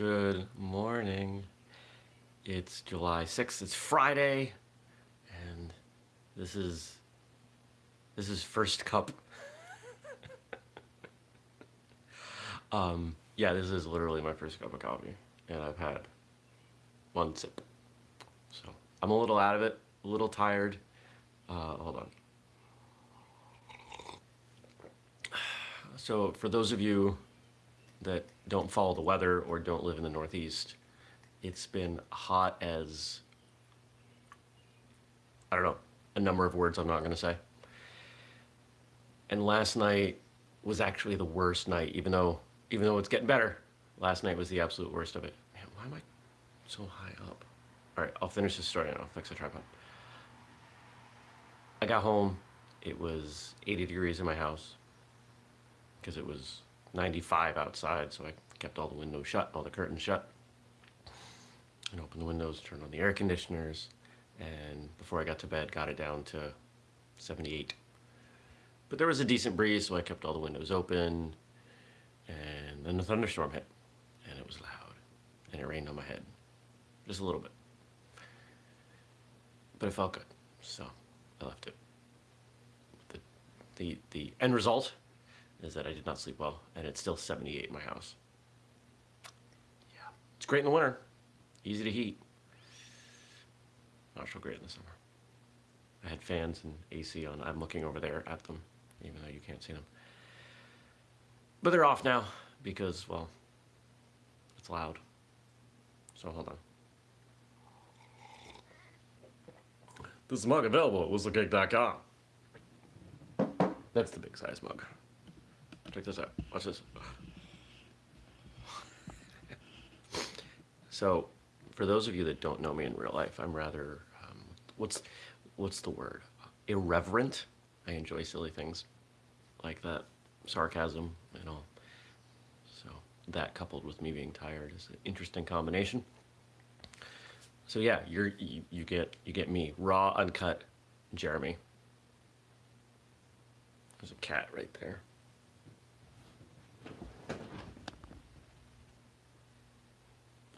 Good morning. It's July 6th. It's Friday and this is this is first cup. um yeah, this is literally my first cup of coffee and I've had one sip. So, I'm a little out of it, a little tired. Uh, hold on. So, for those of you that don't follow the weather or don't live in the Northeast, it's been hot as, I don't know, a number of words I'm not going to say. And last night was actually the worst night, even though, even though it's getting better. Last night was the absolute worst of it. Man, why am I so high up? All right, I'll finish this story and I'll fix the tripod. I got home, it was 80 degrees in my house because it was 95 outside, so I kept all the windows shut, all the curtains shut, and opened the windows, turned on the air conditioners, and before I got to bed, got it down to 78. But there was a decent breeze, so I kept all the windows open, and then the thunderstorm hit, and it was loud, and it rained on my head, just a little bit. But it felt good, so I left it. The, the, the end result is that I did not sleep well, and it's still 78 in my house. Yeah, it's great in the winter, easy to heat. Not so great in the summer. I had fans and AC on. I'm looking over there at them, even though you can't see them. But they're off now because, well, it's loud. So hold on. This mug available at whistlekick.com. That's the big size mug. Check this out. Watch this. so, for those of you that don't know me in real life, I'm rather, um, what's, what's the word? Irreverent. I enjoy silly things like that. Sarcasm and all. So, that coupled with me being tired is an interesting combination. So yeah, you're, you, you get you get me raw, uncut, Jeremy. There's a cat right there.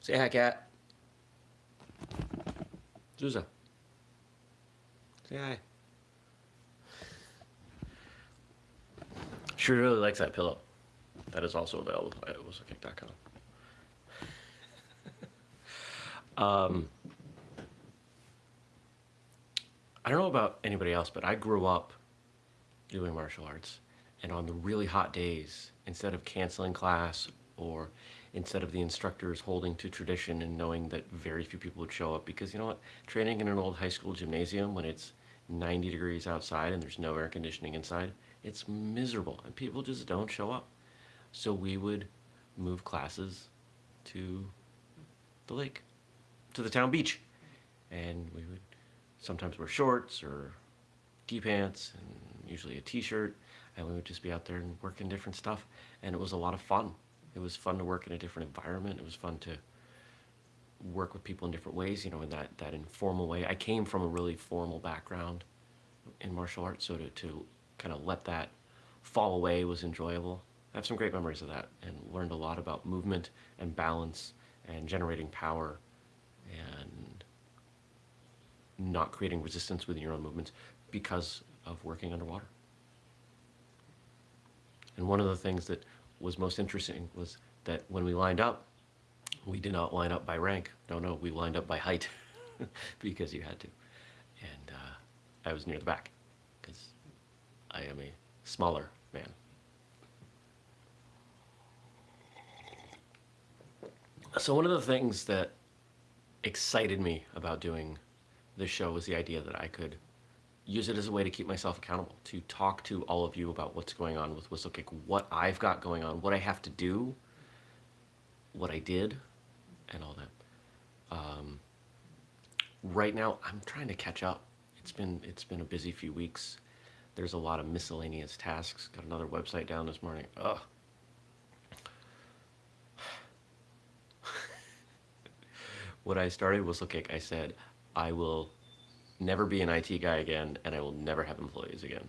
Say hi, cat. Zuza. Say hi. She really likes that pillow. That is also available at whistlekick.com. um, I don't know about anybody else, but I grew up doing martial arts. And on the really hot days, instead of canceling class or instead of the instructors holding to tradition and knowing that very few people would show up. Because you know what? Training in an old high school gymnasium when it's 90 degrees outside and there's no air conditioning inside it's miserable and people just don't show up. So we would move classes to the lake to the town beach. And we would sometimes wear shorts or pants and usually a t-shirt. And we would just be out there and working different stuff. And it was a lot of fun it was fun to work in a different environment. It was fun to work with people in different ways, you know, in that, that informal way. I came from a really formal background in martial arts, so to, to kind of let that fall away was enjoyable. I have some great memories of that and learned a lot about movement and balance and generating power and not creating resistance within your own movements because of working underwater. And one of the things that was most interesting was that when we lined up, we did not line up by rank. No, no, we lined up by height because you had to. And uh, I was near the back because I am a smaller man. So one of the things that excited me about doing this show was the idea that I could use it as a way to keep myself accountable, to talk to all of you about what's going on with Whistlekick, what I've got going on, what I have to do, what I did, and all that. Um, right now, I'm trying to catch up. It's been it's been a busy few weeks. There's a lot of miscellaneous tasks. Got another website down this morning. Ugh. what I started Whistlekick, I said, I will never be an IT guy again, and I will never have employees again.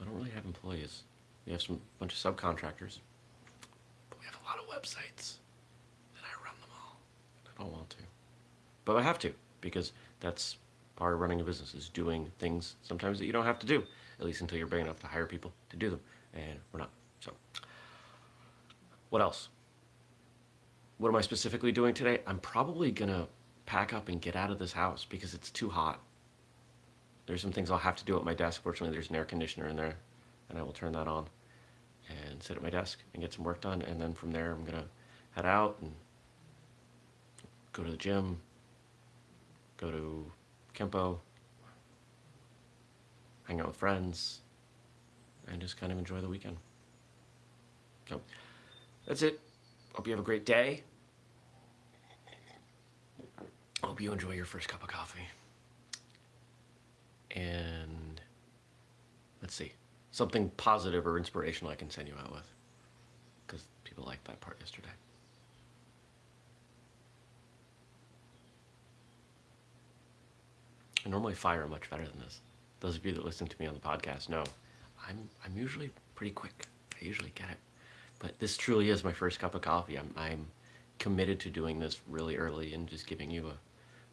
I don't really have employees. We have some bunch of subcontractors. But we have a lot of websites, and I run them all. I don't want to. But I have to, because that's part of running a business, is doing things sometimes that you don't have to do, at least until you're big enough to hire people to do them, and we're not. So, what else? What am I specifically doing today? I'm probably gonna pack up and get out of this house because it's too hot. There's some things I'll have to do at my desk. Fortunately, there's an air conditioner in there, and I will turn that on and sit at my desk and get some work done. And then from there, I'm gonna head out and go to the gym, go to Kempo, hang out with friends, and just kind of enjoy the weekend. So that's it. Hope you have a great day. Hope you enjoy your first cup of coffee. And let's see, something positive or inspirational I can send you out with. Because people liked that part yesterday. I normally fire much better than this. Those of you that listen to me on the podcast know I'm, I'm usually pretty quick. I usually get it. But this truly is my first cup of coffee. I'm, I'm committed to doing this really early and just giving you a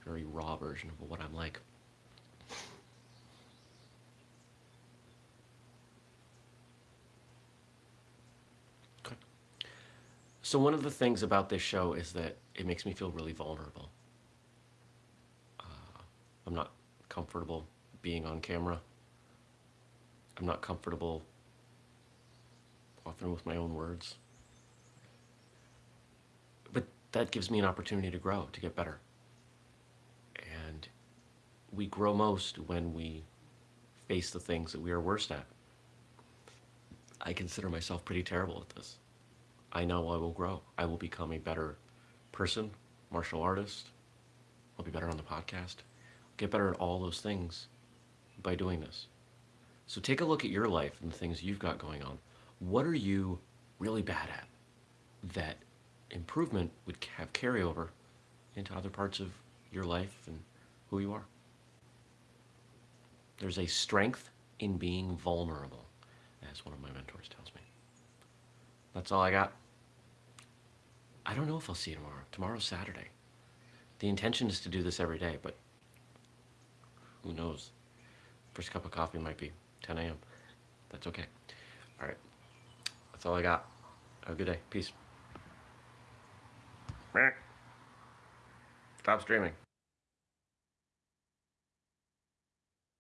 very raw version of what I'm like. Okay. So one of the things about this show is that it makes me feel really vulnerable. Uh, I'm not comfortable being on camera. I'm not comfortable often with my own words. But that gives me an opportunity to grow, to get better. We grow most when we face the things that we are worst at. I consider myself pretty terrible at this. I know I will grow. I will become a better person, martial artist. I'll be better on the podcast. I'll get better at all those things by doing this. So take a look at your life and the things you've got going on. What are you really bad at that improvement would have carryover into other parts of your life and who you are? There's a strength in being vulnerable, as one of my mentors tells me. That's all I got. I don't know if I'll see you tomorrow. Tomorrow's Saturday. The intention is to do this every day, but who knows? First cup of coffee might be 10 a.m. That's okay. All right. That's all I got. Have a good day. Peace. Stop streaming.